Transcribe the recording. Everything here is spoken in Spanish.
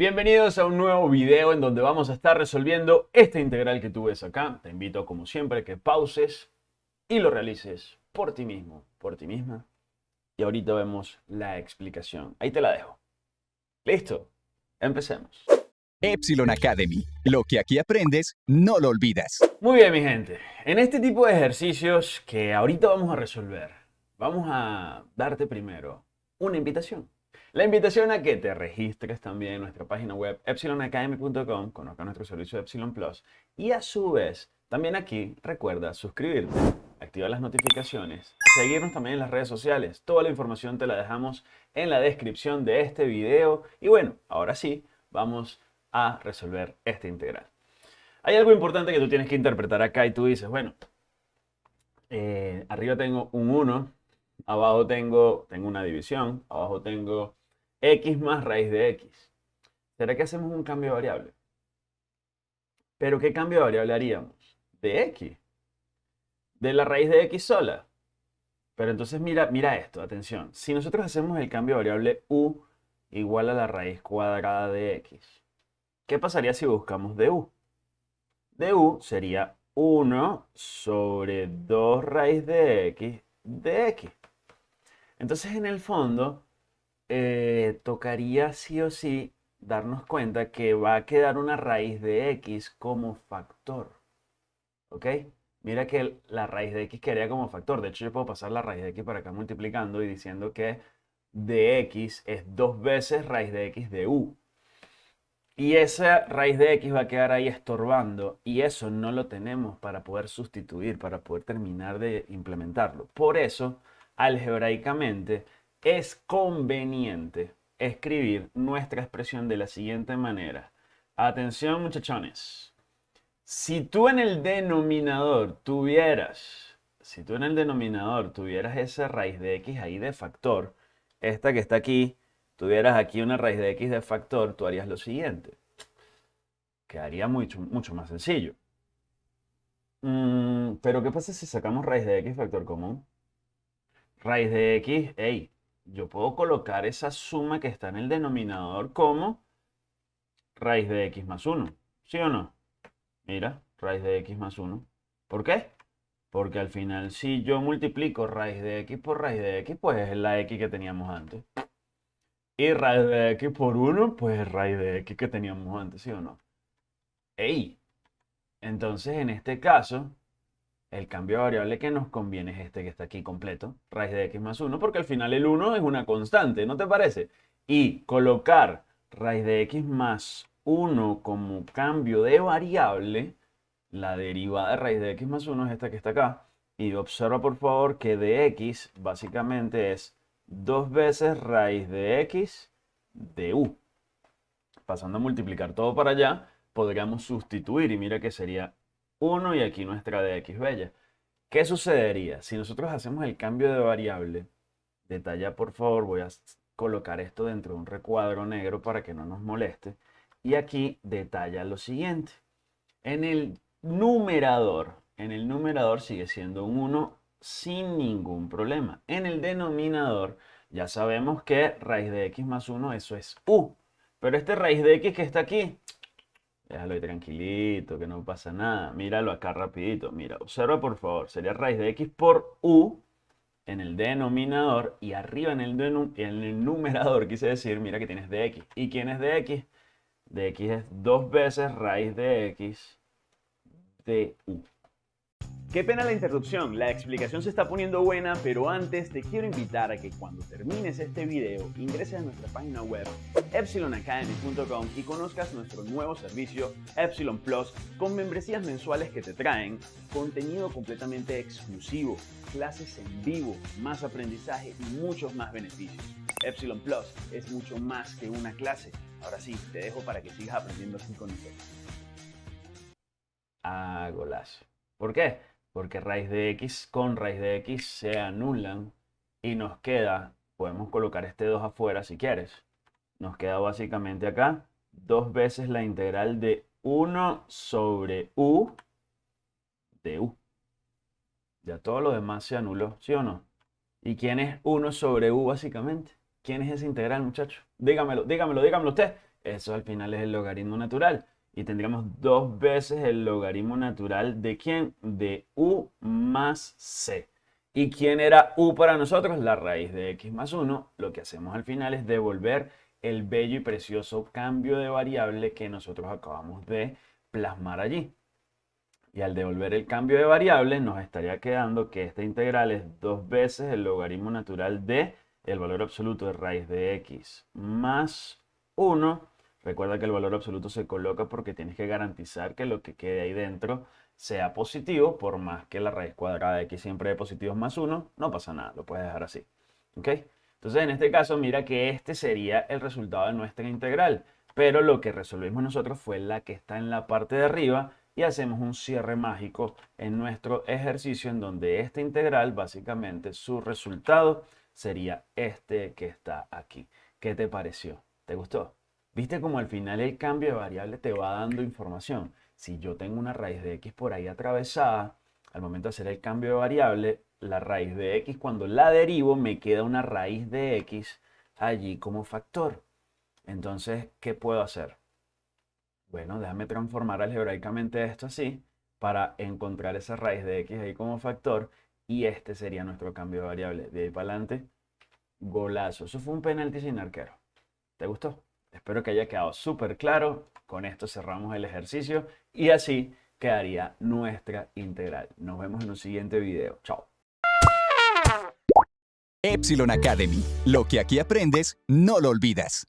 Bienvenidos a un nuevo video en donde vamos a estar resolviendo esta integral que tú ves acá. Te invito como siempre que pauses y lo realices por ti mismo, por ti misma. Y ahorita vemos la explicación. Ahí te la dejo. ¿Listo? Empecemos. Epsilon Academy. Lo que aquí aprendes, no lo olvidas. Muy bien, mi gente. En este tipo de ejercicios que ahorita vamos a resolver, vamos a darte primero una invitación. La invitación a que te registres también en nuestra página web epsilonacademy.com, conozca nuestro servicio de Epsilon Plus y a su vez también aquí recuerda suscribirte, activar las notificaciones, seguirnos también en las redes sociales. Toda la información te la dejamos en la descripción de este video y bueno, ahora sí, vamos a resolver esta integral. Hay algo importante que tú tienes que interpretar acá y tú dices, bueno, eh, arriba tengo un 1, abajo tengo, tengo una división, abajo tengo x más raíz de x. ¿Será que hacemos un cambio de variable? ¿Pero qué cambio de variable haríamos? De x. De la raíz de x sola. Pero entonces mira, mira esto, atención. Si nosotros hacemos el cambio de variable u igual a la raíz cuadrada de x, ¿qué pasaría si buscamos de u? De u sería 1 sobre 2 raíz de x de x. Entonces, en el fondo, eh, tocaría sí o sí darnos cuenta que va a quedar una raíz de x como factor. ¿Ok? Mira que la raíz de x quedaría como factor. De hecho, yo puedo pasar la raíz de x para acá multiplicando y diciendo que de x es dos veces raíz de x de u. Y esa raíz de x va a quedar ahí estorbando y eso no lo tenemos para poder sustituir, para poder terminar de implementarlo. Por eso algebraicamente, es conveniente escribir nuestra expresión de la siguiente manera. Atención muchachones. Si tú en el denominador tuvieras, si tú en el denominador tuvieras esa raíz de x ahí de factor, esta que está aquí, tuvieras aquí una raíz de x de factor, tú harías lo siguiente. Quedaría mucho, mucho más sencillo. Mm, pero ¿qué pasa si sacamos raíz de x factor común? Raíz de x, hey, yo puedo colocar esa suma que está en el denominador como raíz de x más 1. ¿Sí o no? Mira, raíz de x más 1. ¿Por qué? Porque al final si yo multiplico raíz de x por raíz de x, pues es la x que teníamos antes. Y raíz de x por 1, pues es raíz de x que teníamos antes, ¿sí o no? ¡Ey! Entonces, en este caso, el cambio de variable que nos conviene es este que está aquí completo, raíz de x más 1, porque al final el 1 es una constante, ¿no te parece? Y colocar raíz de x más 1 como cambio de variable, la derivada de raíz de x más 1 es esta que está acá. Y observa por favor que de x básicamente es dos veces raíz de x de u. Pasando a multiplicar todo para allá, podríamos sustituir y mira que sería 1 y aquí nuestra de x bella. ¿Qué sucedería? Si nosotros hacemos el cambio de variable, detalla por favor, voy a colocar esto dentro de un recuadro negro para que no nos moleste. Y aquí detalla lo siguiente. En el numerador, en el numerador sigue siendo un 1 sin ningún problema. En el denominador ya sabemos que raíz de x más 1 eso es u. Pero este raíz de x que está aquí, Déjalo ahí tranquilito, que no pasa nada. Míralo acá rapidito. Mira, observa por favor. Sería raíz de x por u en el denominador y arriba en el, en el numerador, quise decir, mira que tienes dx. ¿Y quién es dx? dx es dos veces raíz de x de u. Qué pena la interrupción, la explicación se está poniendo buena, pero antes te quiero invitar a que cuando termines este video ingreses a nuestra página web epsilonacademy.com y conozcas nuestro nuevo servicio Epsilon Plus con membresías mensuales que te traen contenido completamente exclusivo, clases en vivo, más aprendizaje y muchos más beneficios. Epsilon Plus es mucho más que una clase. Ahora sí, te dejo para que sigas aprendiendo así con nosotros. Ah, golazo. ¿Por qué? Porque raíz de x con raíz de x se anulan y nos queda, podemos colocar este 2 afuera si quieres, nos queda básicamente acá dos veces la integral de 1 sobre u de u. Ya todo lo demás se anuló, ¿sí o no? ¿Y quién es 1 sobre u básicamente? ¿Quién es esa integral, muchachos? Dígamelo, dígamelo, dígamelo usted. Eso al final es el logaritmo natural. Y tendríamos dos veces el logaritmo natural de quién? De u más c. ¿Y quién era u para nosotros? La raíz de x más 1. Lo que hacemos al final es devolver el bello y precioso cambio de variable que nosotros acabamos de plasmar allí. Y al devolver el cambio de variable nos estaría quedando que esta integral es dos veces el logaritmo natural de el valor absoluto de raíz de x más 1. Recuerda que el valor absoluto se coloca porque tienes que garantizar que lo que quede ahí dentro sea positivo, por más que la raíz cuadrada de x siempre de positivos más 1, no pasa nada, lo puedes dejar así. ¿Ok? Entonces en este caso mira que este sería el resultado de nuestra integral, pero lo que resolvimos nosotros fue la que está en la parte de arriba y hacemos un cierre mágico en nuestro ejercicio en donde esta integral básicamente su resultado sería este que está aquí. ¿Qué te pareció? ¿Te gustó? ¿Viste como al final el cambio de variable te va dando información? Si yo tengo una raíz de x por ahí atravesada, al momento de hacer el cambio de variable, la raíz de x cuando la derivo me queda una raíz de x allí como factor. Entonces, ¿qué puedo hacer? Bueno, déjame transformar algebraicamente esto así para encontrar esa raíz de x ahí como factor y este sería nuestro cambio de variable. De ahí para adelante, golazo. Eso fue un penalti sin arquero. ¿Te gustó? Espero que haya quedado súper claro. Con esto cerramos el ejercicio y así quedaría nuestra integral. Nos vemos en un siguiente video. Chao. Epsilon Academy. Lo que aquí aprendes, no lo olvidas.